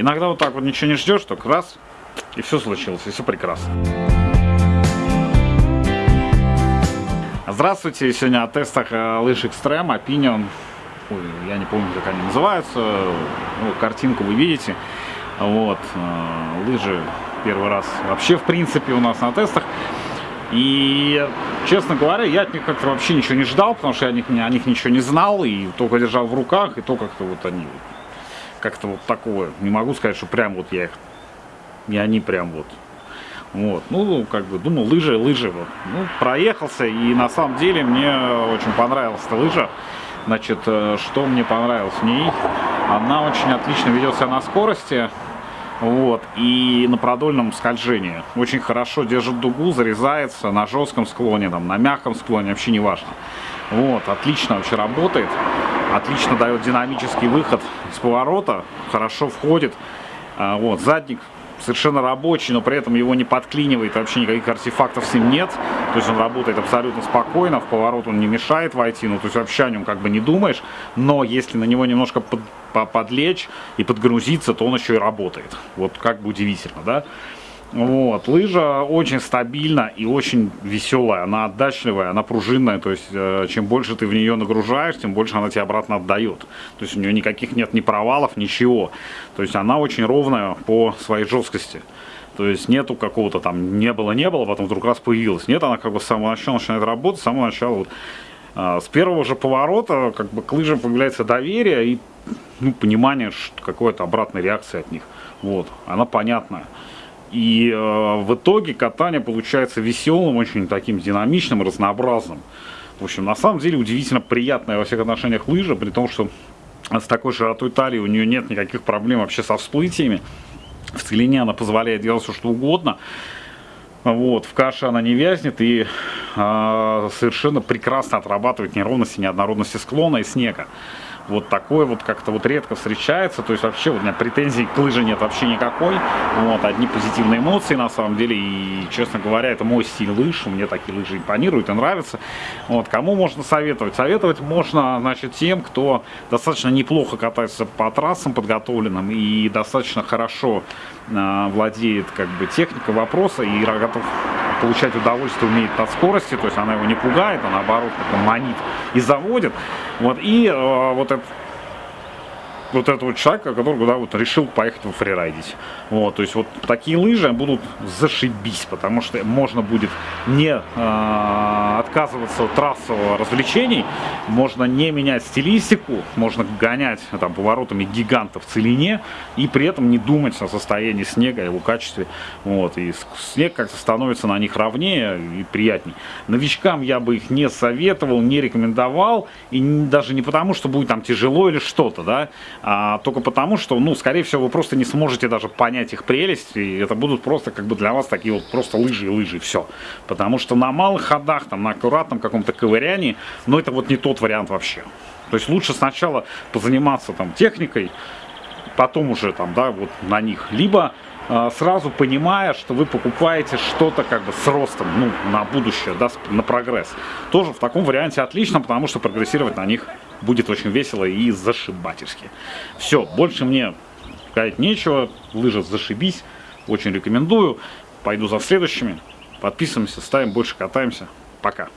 Иногда вот так вот ничего не ждешь, только раз, и все случилось, и все прекрасно. Здравствуйте, сегодня о тестах э, лыж Extreme, Opinion, Ой, я не помню, как они называются, ну, картинку вы видите, вот, э, лыжи первый раз вообще в принципе у нас на тестах, и, честно говоря, я от них как-то вообще ничего не ждал, потому что я о них, о них ничего не знал, и только держал в руках, и то как-то вот они, как-то вот такое, не могу сказать, что прям вот я их, не они прям вот вот, ну, как бы, думал, лыжи, лыжи, вот. Ну, проехался, и на самом деле мне очень понравилась эта лыжа. Значит, э, что мне понравилось в ней? Она очень отлично ведет себя на скорости, вот, и на продольном скольжении. Очень хорошо держит дугу, зарезается на жестком склоне, там, на мягком склоне, вообще не важно. Вот, отлично вообще работает, отлично дает динамический выход с поворота, хорошо входит. А, вот, задник совершенно рабочий, но при этом его не подклинивает, вообще никаких артефактов с ним нет. То есть он работает абсолютно спокойно, в поворот он не мешает войти, ну то есть вообще о нем как бы не думаешь. Но если на него немножко под, подлечь и подгрузиться, то он еще и работает. Вот как бы удивительно, да? Вот, лыжа очень стабильна и очень веселая, она отдачливая, она пружинная, то есть э, чем больше ты в нее нагружаешь, тем больше она тебе обратно отдает. То есть у нее никаких нет ни провалов, ничего. То есть она очень ровная по своей жесткости. То есть нету какого-то там не было, не было, потом вдруг раз появилась. Нет, она как бы с самого начала начинает работать, с самого начала вот, э, с первого же поворота как бы к лыжам появляется доверие и ну, понимание какой-то обратной реакции от них. Вот, она понятная. И э, в итоге катание получается веселым, очень таким динамичным, разнообразным. В общем, на самом деле удивительно приятная во всех отношениях лыжа, при том, что с такой широтой талии у нее нет никаких проблем вообще со всплытиями. В целине она позволяет делать все, что угодно. Вот, в каше она не вязнет и э, совершенно прекрасно отрабатывает неровности, неоднородности склона и снега вот такое вот как-то вот редко встречается, то есть вообще у меня претензий к лыже нет вообще никакой, вот, одни позитивные эмоции на самом деле, и, честно говоря, это мой стиль лыж, мне такие лыжи импонируют и нравятся, вот, кому можно советовать? Советовать можно, значит, тем, кто достаточно неплохо катается по трассам подготовленным и достаточно хорошо э, владеет, как бы, техникой вопроса и готов получать удовольствие умеет от скорости, то есть она его не пугает, а наоборот как манит и заводит. Вот, и э, вот этот вот этот вот человек, который да, вот решил поехать в фрирайдить. Вот, то есть вот такие лыжи будут зашибись, потому что можно будет не э, отказываться от трассового развлечений, можно не менять стилистику, можно гонять там поворотами гигантов в целине и при этом не думать о состоянии снега, его качестве. Вот, и снег как-то становится на них ровнее и приятней. Новичкам я бы их не советовал, не рекомендовал, и даже не потому, что будет там тяжело или что-то, да, а, только потому, что, ну, скорее всего, вы просто не сможете даже понять их прелесть, и это будут просто как бы для вас такие вот просто лыжи и лыжи, все. Потому что на малых ходах, там, на аккуратном каком-то ковырянии, ну, это вот не тот вариант вообще. То есть лучше сначала позаниматься там техникой, потом уже там, да, вот на них, либо сразу понимая, что вы покупаете что-то как бы с ростом, ну, на будущее, да, на прогресс. Тоже в таком варианте отлично, потому что прогрессировать на них будет очень весело и зашибательски. Все, больше мне сказать нечего, лыжа зашибись, очень рекомендую. Пойду за следующими, подписываемся, ставим, больше катаемся. Пока.